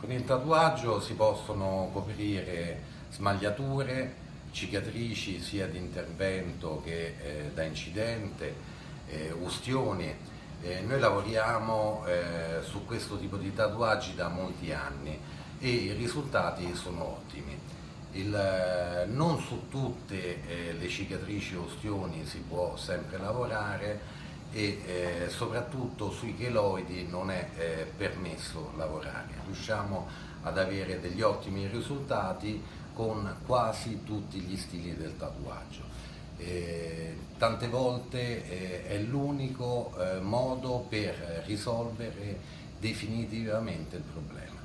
Con il tatuaggio si possono coprire smagliature, cicatrici sia di intervento che eh, da incidente, eh, ustioni. Eh, noi lavoriamo eh, su questo tipo di tatuaggi da molti anni e i risultati sono ottimi. Il, eh, non su tutte eh, le cicatrici o ustioni si può sempre lavorare, e eh, soprattutto sui cheloidi non è eh, permesso lavorare. Riusciamo ad avere degli ottimi risultati con quasi tutti gli stili del tatuaggio. Eh, tante volte eh, è l'unico eh, modo per risolvere definitivamente il problema.